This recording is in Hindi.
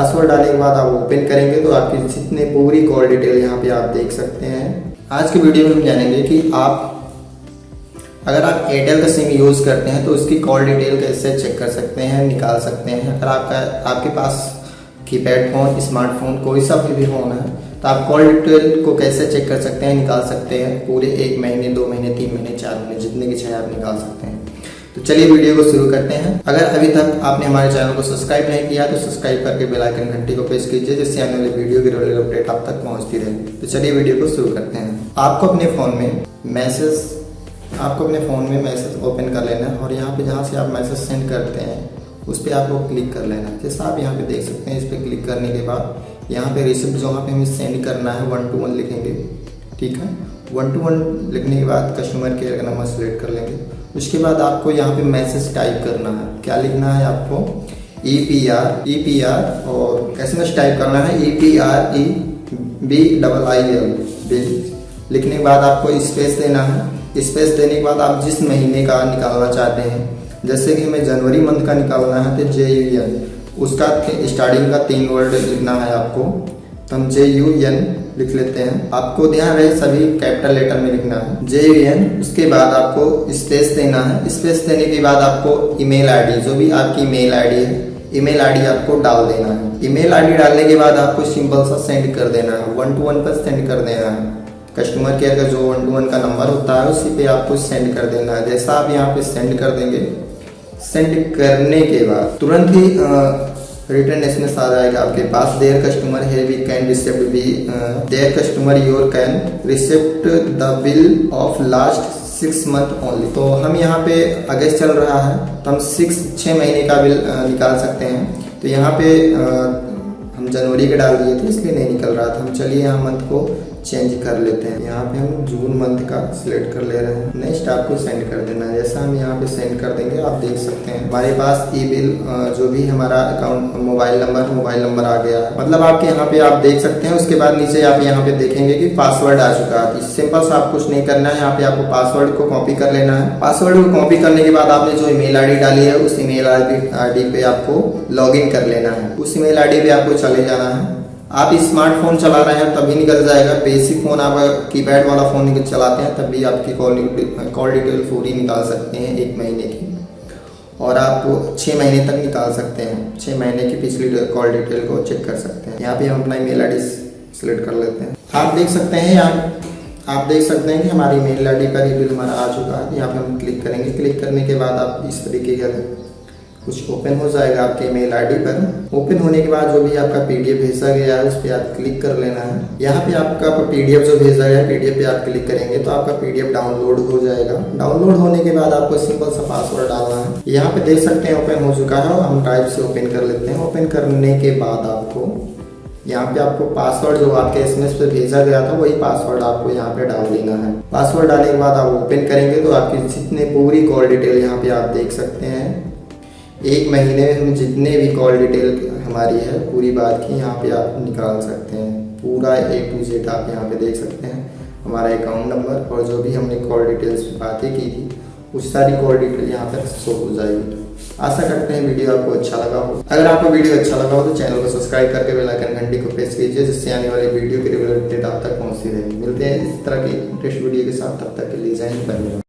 पासवर्ड डालने के बाद आप ओपन करेंगे तो आपकी जितने पूरी कॉल डिटेल यहाँ पे आप देख सकते हैं। आज के वीडियो में हम जानेंगे कि आप, अगर आप एयरटेल का सिम यूज़ करते हैं तो उसकी कॉल डिटेल कैसे चेक कर सकते हैं, निकाल सकते हैं। अगर आपका, आपके पास कीपैड फ़ोन स्मार्टफ़ोन कोई सा भी फ़ोन है तो आप कॉल डिटेल को कैसे चेक कर सकते हैं, निकाल सकते हैं। पूरे एक महीने, दो महीने, तीन महीने, चार महीने, जितने की चाहे आप निकाल सकते हैं। तो चलिए वीडियो को शुरू करते हैं। अगर अभी तक आपने हमारे चैनल को सब्सक्राइब नहीं किया तो सब्सक्राइब करके बेल आइकन घंटी को प्रेस कीजिए, जिससे आने वाली वीडियो की रेगुलर अपडेट आप तक पहुँचती रहे। तो चलिए वीडियो को शुरू करते हैं। आपको अपने फ़ोन में मैसेज आपको अपने फ़ोन में मैसेज ओपन कर लेना है और यहाँ पे जहाँ से आप मैसेज सेंड करते हैं, उस पर आपको क्लिक कर लेना है। जैसा आप यहाँ पे देख सकते हैं, इस पर क्लिक करने के बाद यहाँ पे रिसिप्ट जो यहाँ पे हमें सेंड करना है वन टू वन लिखेंगे। ठीक है? वन टू वन लिखने के बाद कस्टमर केयर का नंबर सेलेक्ट कर लेंगे। उसके बाद आपको यहाँ पे मैसेज टाइप करना है। क्या लिखना है आपको? E P R E P R और एस एम एस टाइप करना है? E P R E B double I L B लिखने के बाद आपको स्पेस देना है। स्पेस देने के बाद आप जिस महीने का निकालना चाहते हैं, जैसे कि हमें जनवरी मंथ का निकालना है तो जे यू एन उसका स्टार्टिंग का तीन वर्ड लिखना है आपको। तो हम जे यू एन लिख लेते हैं। आपको ध्यान रहे सभी कैपिटल लेटर में लिखना है। जे यू एन, उसके बाद आपको स्पेस देना है। स्पेस देने के बाद आपको ईमेल आईडी, जो भी आपकी ईमेल आईडी है, ईमेल आईडी आपको डाल देना है। ईमेल आईडी डालने के बाद आपको सिंपल सा सेंड कर देना है। वन टू वन पर सेंड कर देना है। कस्टमर केयर का जो वन टू वन का नंबर होता है, उसी पे आपको सेंड कर देना है। जैसा आप यहाँ पे सेंड कर देंगे, सेंड करने के बाद तुरंत ही रिटर्न एसएमएस आ जाएगा आपके पास देयर कस्टमर है we can receipt be there customer your can receipt the bill of last six month only तो हम यहाँ पे अगस्त चल रहा है तो हम सिक्स छः महीने का बिल uh, निकाल सकते हैं। तो यहाँ पे आ, हम जनवरी का डाल दिए थे इसलिए नहीं निकल रहा था। हम चलिए यहाँ मंथ को चेंज कर लेते हैं। यहाँ पे हम जून मंथ का सिलेक्ट कर ले रहे हैं। नेक्स्ट आपको सेंड कर देना। है जैसा हम यहाँ पे सेंड कर देंगे, आप देख सकते हैं। हमारे पास ई बिल जो भी हमारा account mobile number mobile number आ गया। है मतलब आपके यहाँ पे आप देख सकते हैं, उसके बाद नीचे आप यहाँ पे देखेंगे कि पासवर्ड आ चुका है। सिंपल सा आप कुछ नहीं करना है। यहाँ पे आपको पासवर्ड को कॉपी कर लेना है। पासवर्ड को कॉपी करने के बाद आपने जो ईमेल आईडी डाली है, उस ईमेल आईडी पे आपको लॉग कर लेना है। उस ईमेल आईडी पे आपको चले जाना है। आप स्मार्टफ़ोन चला रहे हैं, तभी निकल जाएगा। बेसिक फ़ोन आप कीपैड वाला फ़ोन निकल चलाते हैं तब भी आपकी कॉल कॉल डिटेल पूरी निकाल सकते हैं एक महीने की। और आप छः महीने तक निकाल सकते हैं। छः महीने की पिछली कॉल डिटेल को चेक कर सकते हैं। यहाँ पे हम अपना ईमेल आईडी सेलेक्ट कर लेते हैं। आप देख सकते हैं यहाँ, आप देख सकते हैं कि हमारी मेल आईडी का रिव्यू हमारा आ चुका है। यहाँ पे हम क्लिक करेंगे। क्लिक करने के बाद आप इस तरीके का कुछ ओपन हो जाएगा आपके ईमेल आईडी पर। ओपन होने के बाद जो भी आपका पीडीएफ भेजा गया है, उस पर आप क्लिक कर लेना है। यहाँ पे आपका पीडीएफ जो भेजा गया है पीडीएफ पे आप क्लिक करेंगे तो आपका पीडीएफ डाउनलोड हो जाएगा। डाउनलोड होने के बाद आपको सिंपल सा पासवर्ड डालना है। यहाँ पे देख सकते हैं ओपन हो चुका है हम टाइप से ओपन कर लेते हैं। ओपन करने के बाद आपको यहाँ पे आपको पासवर्ड जो आपके एसएमएस पे भेजा गया था, वही पासवर्ड आपको यहाँ पे डाल देना है। पासवर्ड डालने के बाद आप ओपन करेंगे तो आपकी जितने पूरी कॉल डिटेल यहाँ पे आप देख सकते हैं। एक महीने में हम जितने भी कॉल डिटेल हमारी है, पूरी बात की यहाँ पे आप निकाल सकते हैं। पूरा ए टू जेड आप यहाँ पे देख सकते हैं। हमारा अकाउंट नंबर और जो भी हमने कॉल डिटेल्स बातें की थी, उस सारी कॉल डिटेल यहाँ पर शो हो जाएगी। आशा करते हैं वीडियो आपको अच्छा लगा हो। अगर आपको वीडियो अच्छा लगा हो तो चैनल को सब्सक्राइब करके बेल आइकन घंटी को प्रेस कीजिए, जिससे आने वाली वीडियो की रेगुलर अपडेट आप तक पहुँचती रहेगी मिलते हैं इस तरह की इंटरेस्ट वीडियो के साथ। तब तक के लिए जाएँगे धन्यवाद